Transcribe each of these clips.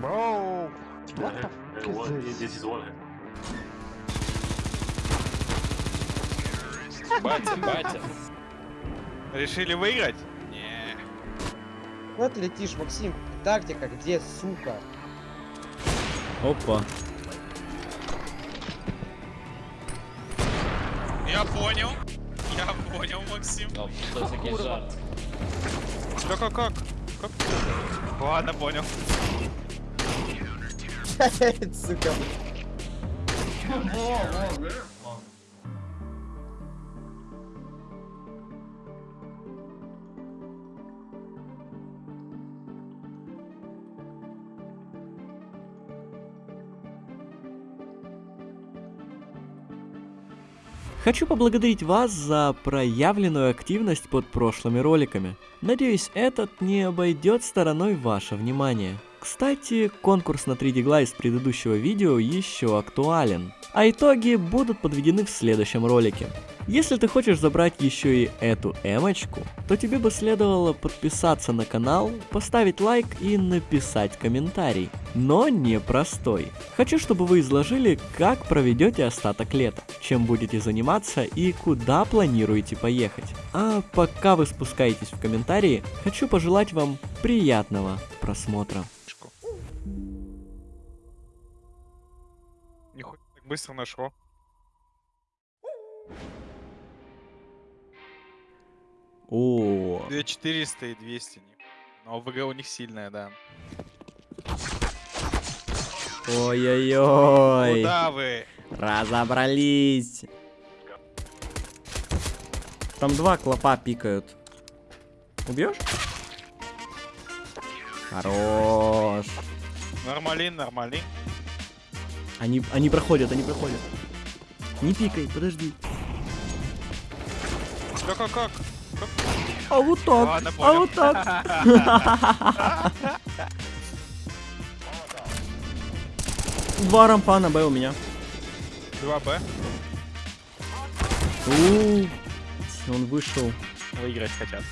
Bro, what the fuck what- is this? This is what Батя, батя. Решили выиграть? Не. Куда ты летишь, Максим? Тактика где, сука? Опа. Я понял. Я понял, Максим. Жарт. Да как, как? Как? Ладно, понял. Сука. Хочу поблагодарить вас за проявленную активность под прошлыми роликами. Надеюсь, этот не обойдет стороной ваше внимание. Кстати, конкурс на 3D Gla из предыдущего видео еще актуален, а итоги будут подведены в следующем ролике. Если ты хочешь забрать еще и эту эмочку, то тебе бы следовало подписаться на канал, поставить лайк и написать комментарий. Но не простой. Хочу, чтобы вы изложили, как проведете остаток лета, чем будете заниматься и куда планируете поехать. А пока вы спускаетесь в комментарии, хочу пожелать вам приятного просмотра. Быстро нашло. О, 2400 и 200. не- Но ВГ у них сильная, да. ой-ой-ой, Куда вы? разобрались. Там два клопа пикают. Убьешь? Хорош. Нормалин, нормалин. Они, они проходят, они проходят. Не пикай, подожди. Да как, как? А вот так, Ладно, а вот так. Два рампа на Б у меня. 2Б. У, Он вышел. Выиграть хотят.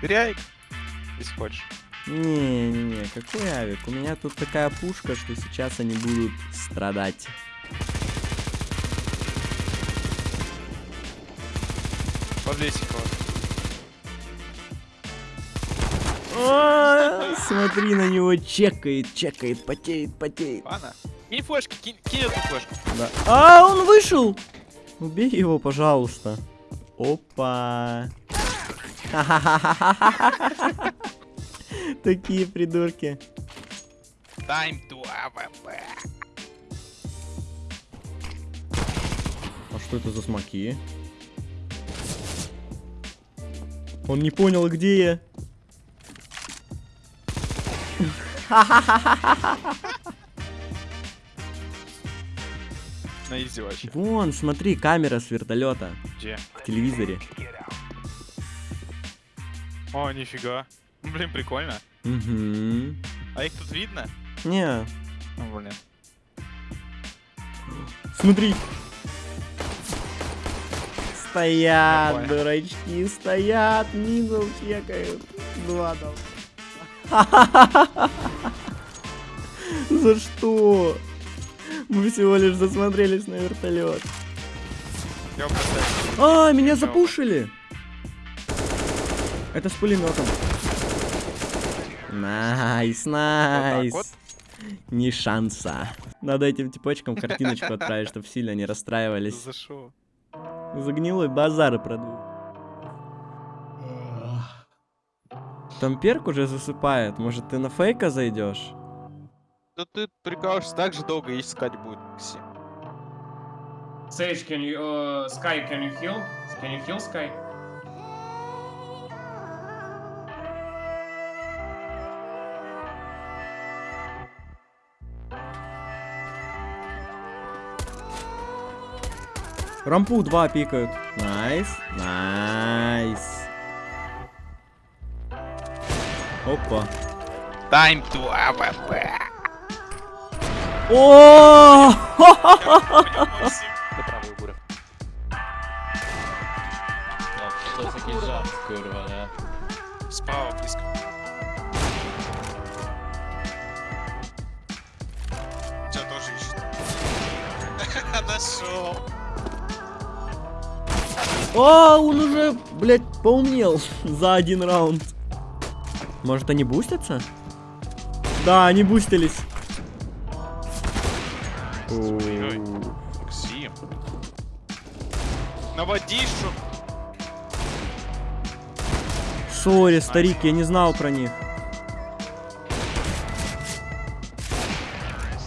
Бери если хочешь. Не-не-не, какой авик? У меня тут такая пушка, что сейчас они будут страдать. Подлесикова. А, Смотри на него, чекает, чекает, потеет, потеет. Ладно. Кинь флешки, кинь, кинь эту флешку. Да. А, он вышел! Убей его, пожалуйста. Опа. Такие придурки. Time to AWP. А что это за смоки? Он не понял, где я. На easy вообще. Вон, смотри, камера с вертолета Где? в телевизоре. О, нифига. Ну, Блин, прикольно. Угу. А их тут видно? Не, Ну, блин. смотри. Стоят, понял. дурачки, стоят, middle чекают. Два там. За что? Мы всего лишь засмотрелись на вертолет. А, меня запушили. Это с пулеметом. Nice, nice. вот? Ни шанса. Надо этим типочкам картиночку отправить, чтобы сильно не расстраивались. За шо? За гнилой базар и продул. Там перк уже засыпает. Может, ты на фейка зайдешь? Да ты прикалываешься, так же долго искать будет, Максим. Sage, can you, uh, Sky, can you heal? Can you heal Sky? Рампу два пикают. Найс, найс. Опа. Time to AWP. О! О, он уже, блядь, поумнел за один раунд. Может, они бустятся? Да, они бустились. Ой-ой. Максим. Наводишу. Сори, старик, я не знал про них.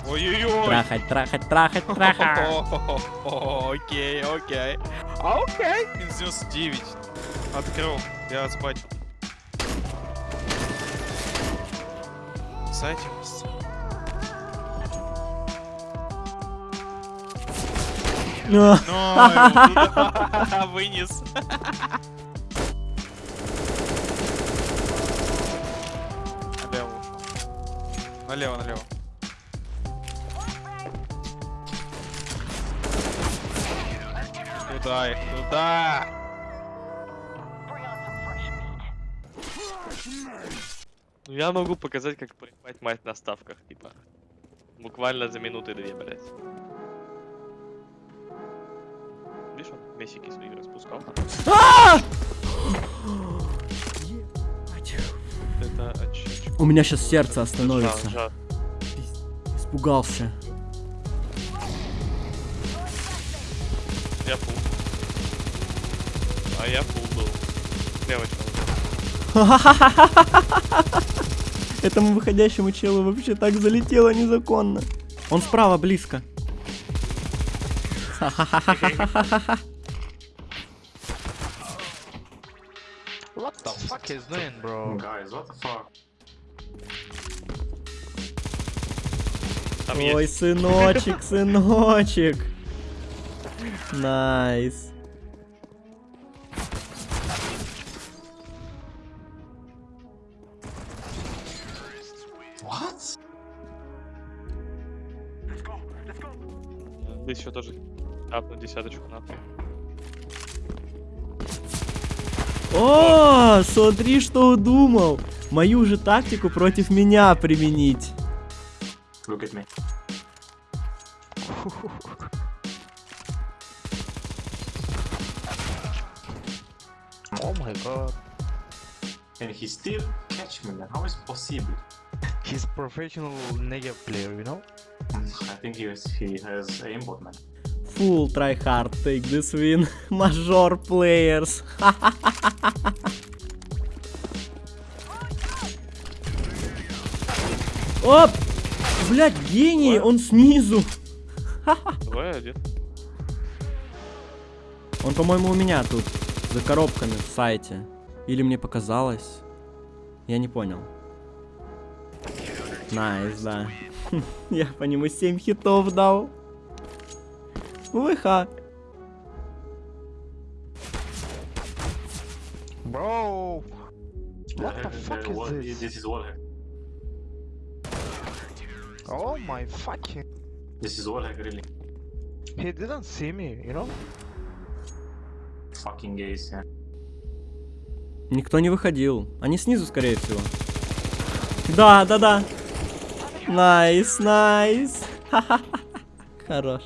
Ой-ой-ой. Трахать, трахать, трахать, трахать. Окей, окей. Окей. Минус 99. Открыл. Я спать. Сайте вас. А, вынес. Налево ушел. Налево, Туда их, туда! Ну я могу показать, как принимать мать на ставках, типа. Буквально за минуты две, блядь. Видишь, он месики свои распускал. Это очечко. У меня сейчас сердце остановится. Испугался. Я фул. А я фул был. Девочка. Этому выходящему челу вообще так залетело незаконно. Он справа, близко. What the fuck is doing, bro? Guys, what the fuck? Там Ой, есть. сыночек, сыночек. Nice. Здесь еще тоже апну десяточку нахуй. О, смотри, что удумал. Мою же тактику против меня применить. Look at me. Oh my god. And he still catch me. How is it possible? He's professional player, you know? I think he has, he has aimbot, man. Full try hard, take this win. Major players. Оп! Блять, гений, он снизу. Давай один. Он, по-моему, у меня тут, за коробками в сайте. Или мне показалось? Я не понял. Найс, да. Я по нему 7 хитов дал. ВХ. Bro! What Uh, the fuck uh, is this? This is wall hack. Oh my fucking... This is wall hack, really. He didn't see me, you know? Fucking gays, yeah. Никто не выходил. Они снизу, скорее всего. Да, да, да. Nice, nice. Хорош.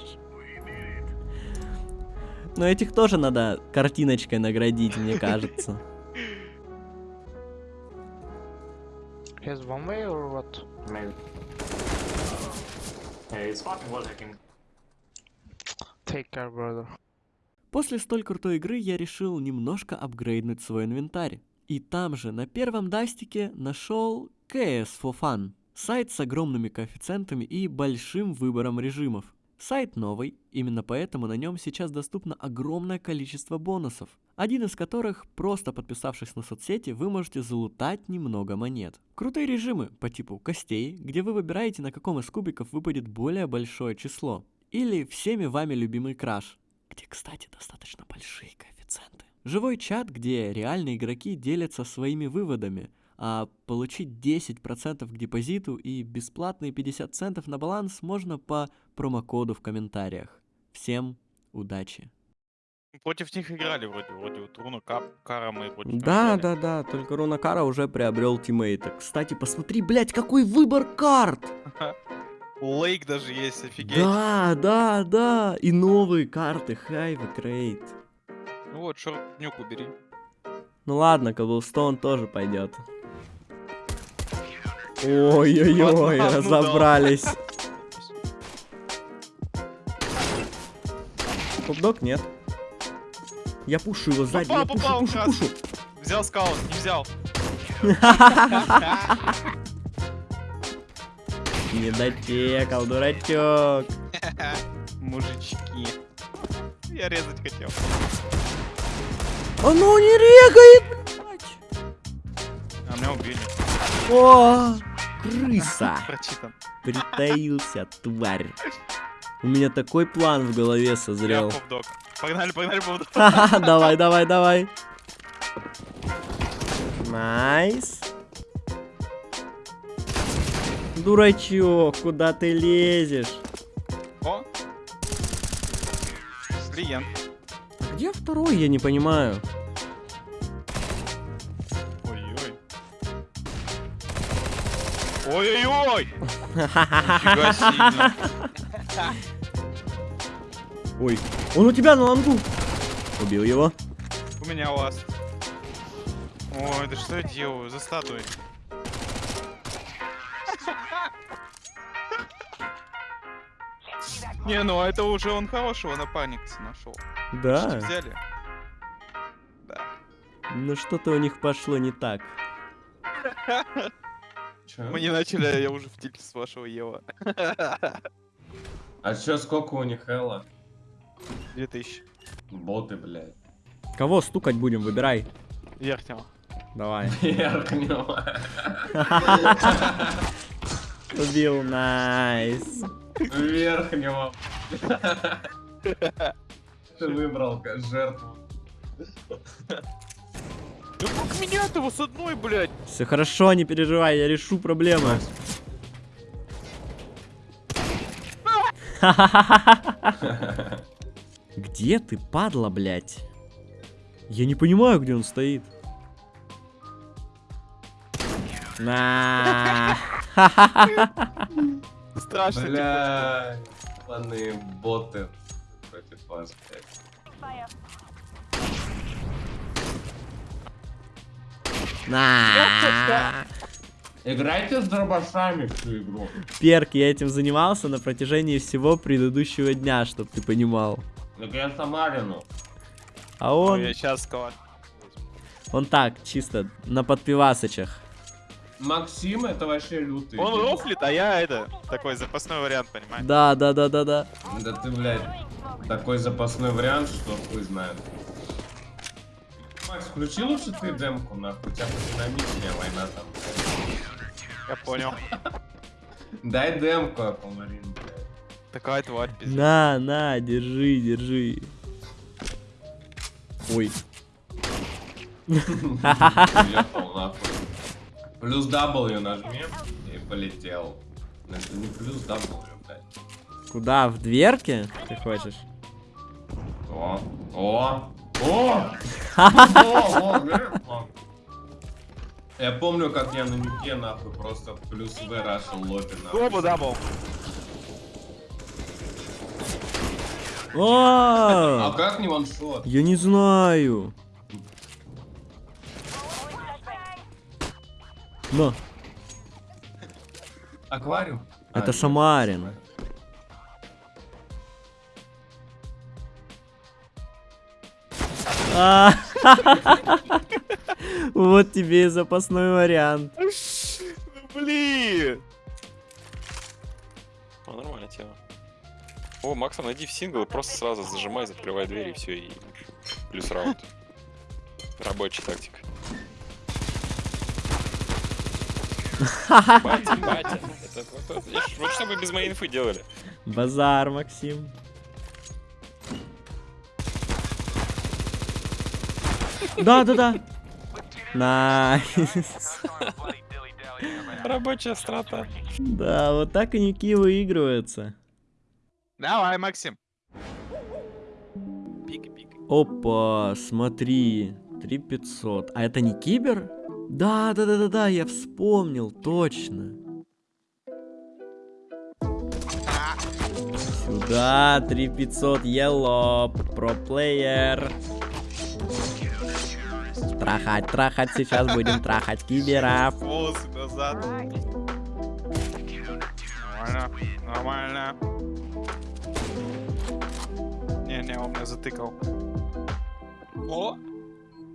Но этих тоже надо картиночкой наградить, мне кажется. He's one way or what? Maybe. Yeah, it's fucking wall hacking. Take care, brother. После столь крутой игры я решил немножко апгрейднуть свой инвентарь. И там же, на первом дастике, нашел CS for Fun. Сайт с огромными коэффициентами и большим выбором режимов. Сайт новый, именно поэтому на нем сейчас доступно огромное количество бонусов. Один из которых, просто подписавшись на соцсети, вы можете залутать немного монет. Крутые режимы по типу костей, где вы выбираете, на каком из кубиков выпадет более большое число. Или всеми вами любимый краш, где, кстати, достаточно большие коэффициенты. Живой чат, где реальные игроки делятся своими выводами, а получить 10% к депозиту и бесплатные 50 центов на баланс можно по промокоду в комментариях. Всем удачи! Против них играли вроде, вроде вот Руна Кап, Кара мы против Да, играли. да, да, только Рунакара уже приобрел тиммейта. Кстати, посмотри, блядь, какой выбор карт! Лейк даже есть, офигеть. Да, да, да. И новые карты. Хайва Крейт. Ну вот, шорт нюк убери. Ну ладно, Коблстоун тоже пойдет. Ой-ой-ой, нам разобрались. Хопдог нет. Я пушу его сзади, я Попал, пушу, попал, пушу, пушу. Взял скаут, не взял. Не дотекал, дурачок. Мужички. Я резать хотел. Оно не регает, блядь. А меня убили. О, крыса. Прочитан. Притаился, тварь. У меня такой план в голове созрел. Погнали, погнали. Ха-ха, давай, давай, давай. Nice. Дурачок, куда ты лезешь? О! Клиент. Где второй, я не понимаю. Ой-ой-ой! Ой, он у тебя на long у. Убил его. У меня ласт. Ой, да что я делаю? За статуей. Не, ну это уже он хорошего напарника нашел. Да, Взяли. ну что-то у них пошло не так. Чё? Мы не начали, а я уже в тильте с вашего Ева. А чё, сколько у них Элла? 2000. Боты, блядь. Кого стукать будем, выбирай. Верхнего. Давай. Верхнего. Убил, найс. Верхнего. Ты выбрал как жертву. Да как меня-то его с одной, блядь? Все хорошо, не переживай, я решу проблемы. Где ты, падла, блядь? Я не понимаю, где он стоит. На. Страшно. типа. Бля, боты против вас, блядь. На. Играйте с дробашами всю игру. Перк, я этим занимался на протяжении всего предыдущего дня, чтоб ты понимал. Так я Самарину. А Ой, он, я сейчас сказал. он так, чисто на подпивасочах. Максим это вообще лютый. Он рофлит, а я это, такой запасной вариант, понимаешь? Да, да, да, да, да. Да ты, блядь, такой запасной вариант, что хуй знает. Макс, включи лучше ты демку, нахуй, у тебя динамичнее война там. Я понял. Дай демку, Аквамарин, блядь. Такая тварь, пиздец. На, на, держи, держи. Ой. Плюс W нажми и полетел. Но Это не плюс W, блядь. Куда? В дверке? Ты хочешь? О, о, о! Я помню, как я на нике нахуй просто плюс В рашил лобби нахуй. Оба дабл. А А, как не ваншот? я не знаю. Но, Аквариум? Это А, Вот тебе и запасной вариант. Блин! Ну, нормальная тема. О, Максом, найди в сингл и просто сразу зажимай, закрывай дверь и все, и плюс раунд. Рабочая тактика. Батя, батя. Это вот, вот, вот что мы без моей инфы делали. Базар, Максим. Да, да, да. Nice. Рабочая страта. Да, вот так и Nuke и выигрываются. Давай, Максим. Опа, смотри. 3500. А это не кибер? Да, да, да, да, да, я вспомнил, точно. Да, 3500 elo, pro-player. Трахать, трахать, сейчас будем трахать киберов. Волосы назад. Нормально, нормально. Не-не, он меня затыкал. О!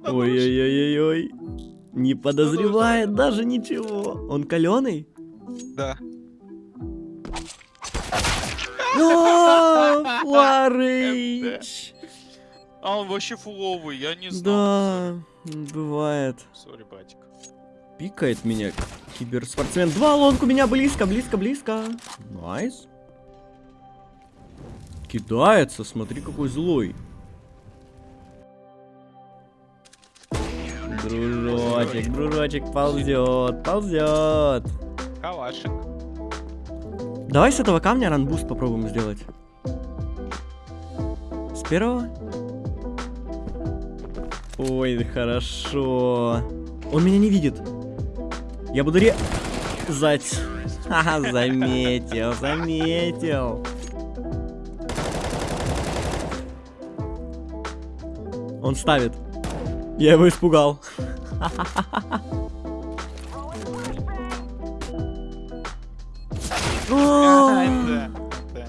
Ой-ой-ой-ой-ой. Не подозревает даже ничего. Он каленый? Да. О, Фларыч! А он вообще фуловый, я не знал. Да, бывает. Sorry, братик. Пикает меня киберспортсмен. Два long у меня близко, близко, близко. Nice. Кидается, смотри, какой злой. Дружочек, дружочек ползет, ползет. Калашик. Давай с этого камня runboost попробуем сделать. С первого? Ой, хорошо. Он меня не видит. Я буду резать. Ха, заметил, заметил. Он ставит. Я его испугал. А, Да, да,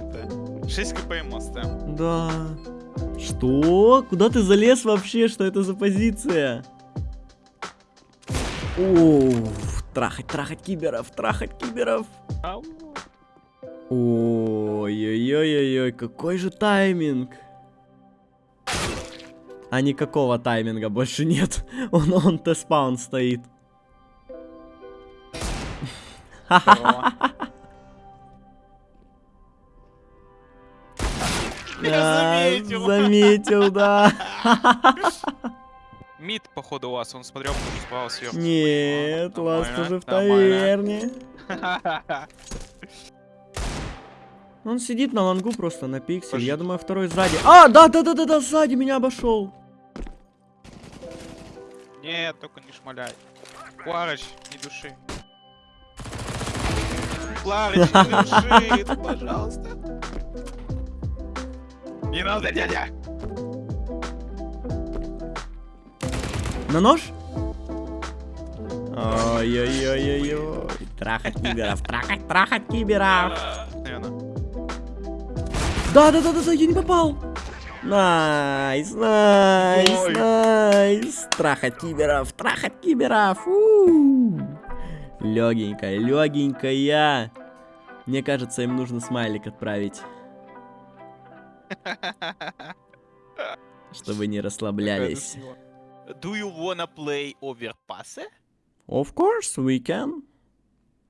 да. 6 кпм оставим. Да. Что? Куда ты залез вообще? Что это за позиция? Оу, трахать, трахать киберов, трахать киберов. Ой-ой-ой-ой, какой же тайминг. А никакого тайминга больше нет. Он, он теспаун стоит. заметил. Заметил, да. Мид, походу, у вас, он смотрел, потому что справа сверху. Нет, Ласт нормально, уже в таверне. Он сидит на лангу просто на пиксель. Пошли. Я думаю, второй сзади. А, да, да, да, да, да, сзади меня обошел. Нет, только не шмаляй. Кларыч, не души. Кларыч, не души, пожалуйста. Не надо, дядя! На нож? Ой-ой-ой-ой-ой. Трахать киберов, трахать, трахать киберов. Наверное. Да, да, да, да, да, я не попал. Nice, nice, nice. Трахать киберов, трахать киберов. Легенькая, легенькая. Мне кажется, им нужно смайлик отправить. Чтобы не расслаблялись. Do you wanna play overpass? Of course, we can.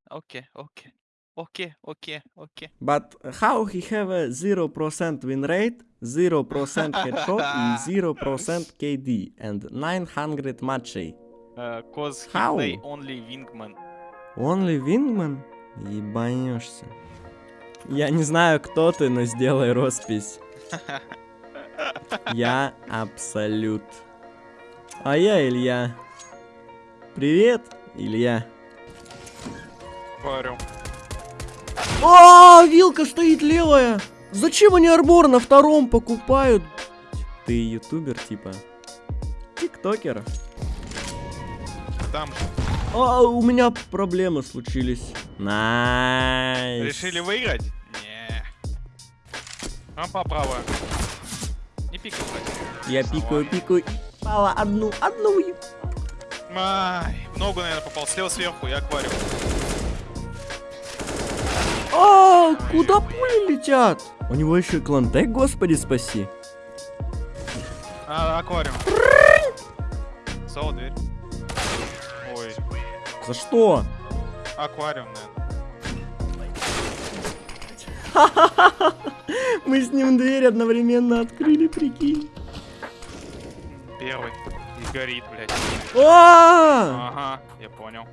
Окей, окей. Окей, окей, окей. But how he have a 0% win rate, 0% headshot and 0% KD and 900 матчей? Uh, cause he How? play only wingman. Only Wingman? Ебанешься. Я не знаю, кто ты, но сделай роспись. Я Абсолют. А я Илья. Привет, Илья. Говорю. А, вилка стоит левая. Зачем они арбор на втором покупают? Ты ютубер типа? Тиктокер? Там А, у меня проблемы случились. Nice. решили выиграть? А по право. Не пикай, кстати. Я пикаю, пикаю. Пала одну, одну. Ай, в ногу, наверное, попал. Слева сверху, я аквариум. А, куда пули летят? У него еще и клантек, господи, спаси. А, аквариум. Соло дверь. Ой, За что? аквариум, наверное. Мы с ним дверь одновременно открыли, прикинь. Первый. И горит, блядь. А! Ага, я понял.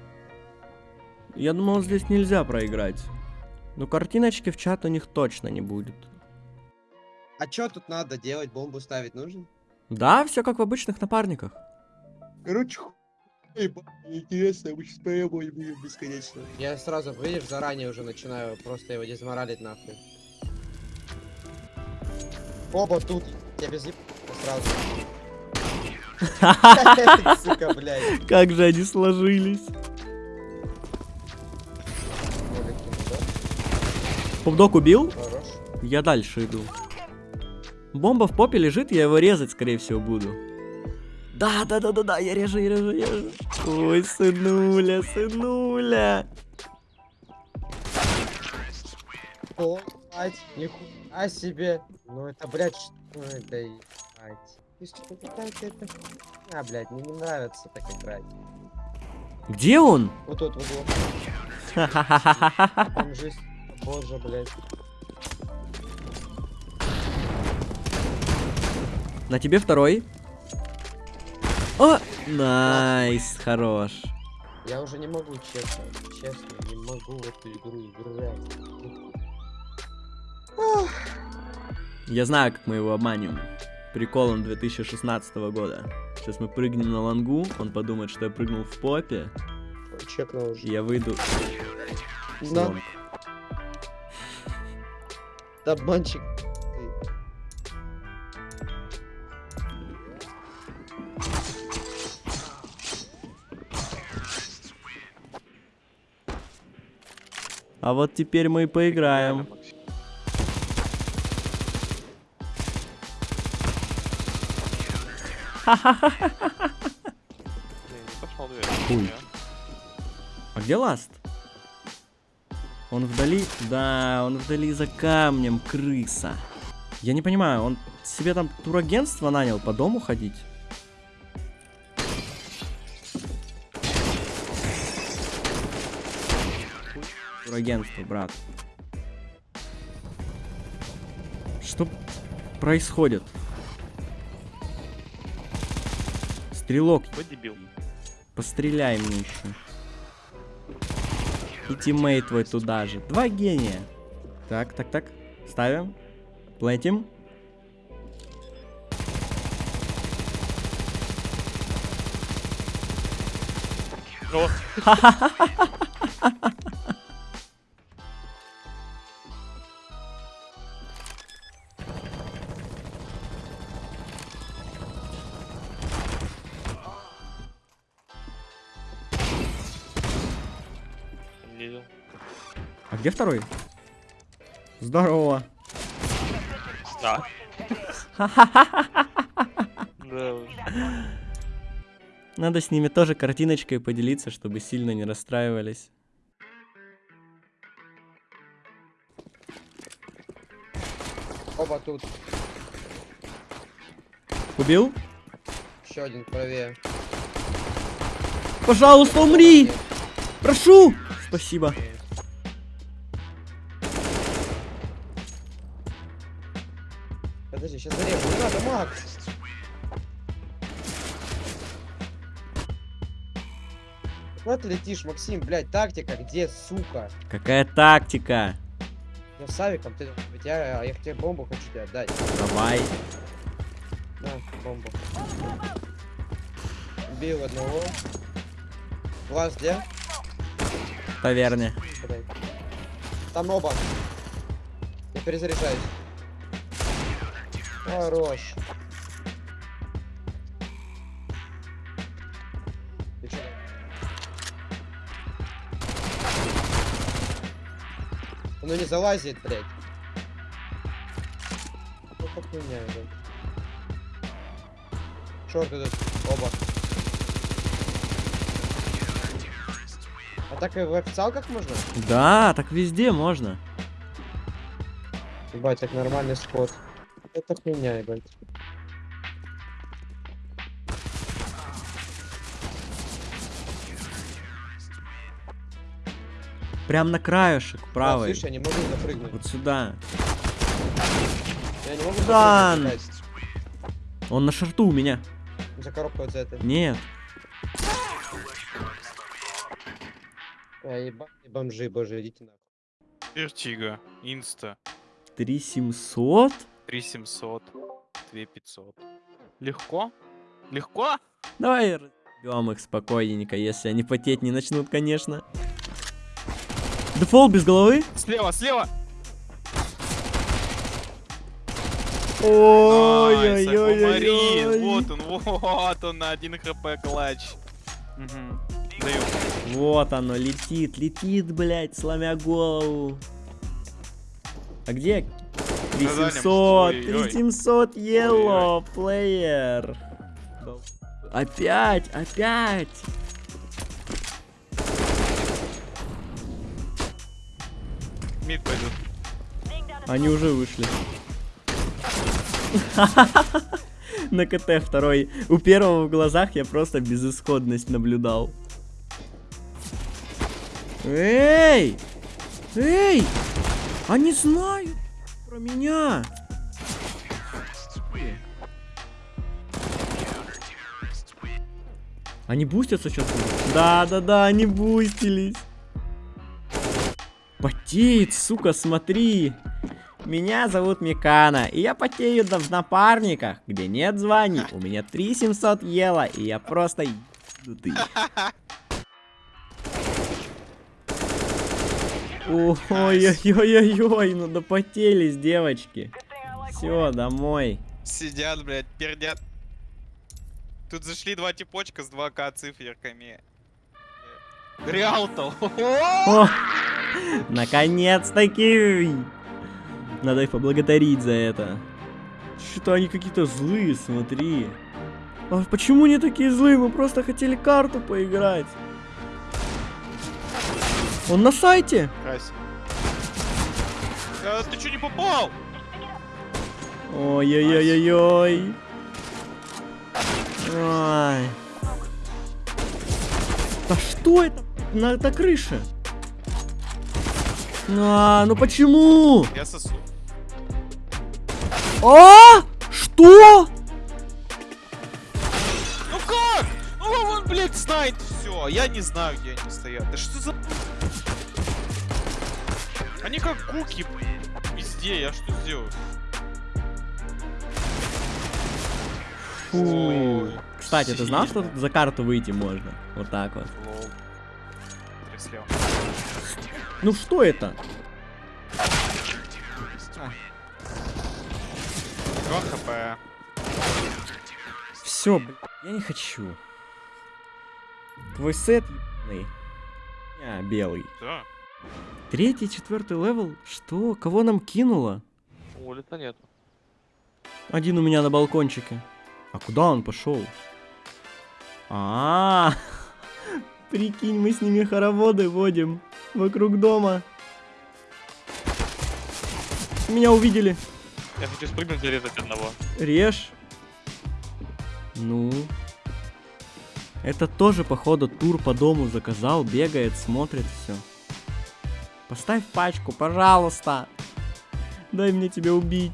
Я думал, здесь нельзя проиграть. Но картиночки в чат у них точно не будет. А чё тут надо делать? Бомбу ставить нужно? Да, все как в обычных напарниках. Короче, интересно, мы сейчас поебать будем бесконечно. Я сразу, видишь, заранее уже начинаю просто его дезморалить нахуй. Оба тут. Я без еб- сразу. Сука, блядь. Как же они сложились. Попдок убил? Хорош. Я дальше иду. Бомба в попе лежит, я его резать, скорее всего, буду. Да, да, да, да, да, я режу, я режу, я режу. Ой, сынуля, сынуля. О, мать, нихуя себе. Ну это, блядь, что это, ебать. Ты что, какая-то это... А, блядь, мне не нравится так играть. Где он? Вот тут, вот тут. Там жизнь. Боже, блядь. На тебе второй. О, найс, хорош. Я уже не могу, честно. Честно, не могу в эту игру играть. Я знаю, как мы его обманем. Приколом 2016 года. Сейчас мы прыгнем на лангу, он подумает, что я прыгнул в попе, Чекнул уже. я выйду да, обманщик. А вот теперь мы и поиграем. Хуй. А где Ласт? Он вдали? Да, он вдали за камнем, крыса. Я не понимаю, он себе там турагентство нанял по дому ходить? Турагентство, брат. Что происходит? Стрелок? Постреляй мне еще. И тиммейт твой туда же. Два гения. Так, так, так. Ставим. Плетим. О, где второй? Здорово. Да. Да уж. Надо с ними тоже картиночкой поделиться, чтобы сильно не расстраивались. Оба тут. Убил? Еще один правее. Пожалуйста, умри! Прошу! Спасибо. Подожди, сейчас зарежу. Не надо, Макс. Куда ты летишь, Максим? Блядь, тактика где, сука? Какая тактика? Я с Авиком, ты, я, я тебе бомбу хочу тебе отдать. Давай. На, бомбу. Убил одного. Глаз где? Таверне. Блядь. Там оба. Я перезаряжаюсь. Хорош. Ну не залазит, блядь. Ну как хуйня, блядь. Идут, оба. А так и в официалках можно? Да, так везде можно. Ебать, так нормальный скот. Это хуйня, ебать. Прям на краешек, Да, правый. слышь, я не могу запрыгнуть. Вот сюда. Я не могу Дан! Он на short у у меня. За коробку вот за это. Нет. А, ебать, бомжи, боже, идите нахуй. Vertigo. Инста. 3700? 3700. 2500. Легко? Легко? Давай разберем их спокойненько, если они потеть не начнут, конечно. Дефолт без головы? Слева, слева! Аквамарин, вот он, вот он, на 1 хп клатч. Даю. Вот оно, летит, летит, блядь, сломя голову. А где? На дальнем. 3700, Ой-ой. 3700 yellow player. Опять, опять. Мид пойдет. Они уже вышли. На КТ второй. У первого в глазах я просто безысходность наблюдал. Эй! Эй! Они знают про меня. Они бустятся сейчас? Да-да-да, они бустились. Потеет, сука, смотри. Меня зовут Микана, и я потею да в напарниках, где нет званий. У меня 3700 ела, и я просто ебнутый. Ой-ой-ой-ой-ой, ну допотелись, девочки. Все, домой. Сидят, блядь, пердят. Тут зашли два типочка с 2К циферками. Реалтал. О, наконец-таки! Надо их поблагодарить за это. Что-то они какие-то злые, смотри. А почему они такие злые? Мы просто хотели карту поиграть. Он на сайте? Крась. А, ты чё не попал? Ой-ой-ой-ой-ой. Ай. Да что это? На это крыша. А, ну почему? Я сосу. А? Что? Ну как? Ну он, блядь, знает все. Я не знаю, где они стоят. Да что за... Они как гуки везде. Я что сделаю? Фу. Кстати, ты знал, что за карту выйти можно? Вот так вот. Ну что это? 2 хп. Все, я не хочу. Твой сет белый. Да. Третий, четвертый level? Что? Кого нам кинуло? Улица нет. Один у меня на балкончике. А куда он пошел? А, прикинь, мы с ними хороводы водим вокруг дома. Меня увидели. Я хочу спрыгнуть и резать одного. Режь. Ну. Это тоже, походу, тур по дому заказал, бегает, смотрит все. Поставь пачку, пожалуйста. Дай мне тебя убить.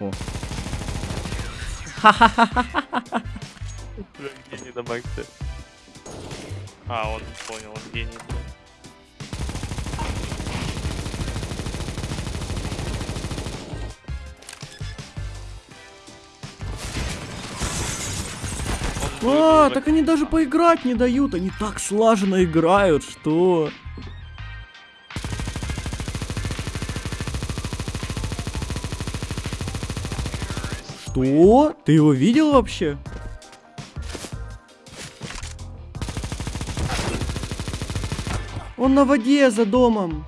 О. Гений на максе. А, он понял, он гений. А, так они даже поиграть не дают. Они так слаженно играют, что... Что? Ты его видел вообще? Он на воде за домом.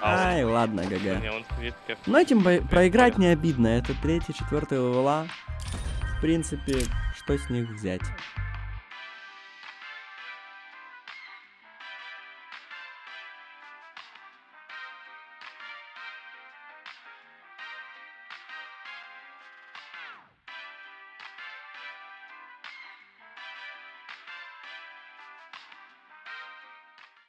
А, Ай, ладно, ГГ. Но этим бо- проиграть не обидно. Это третий, четвертый левела. В принципе, что с них взять?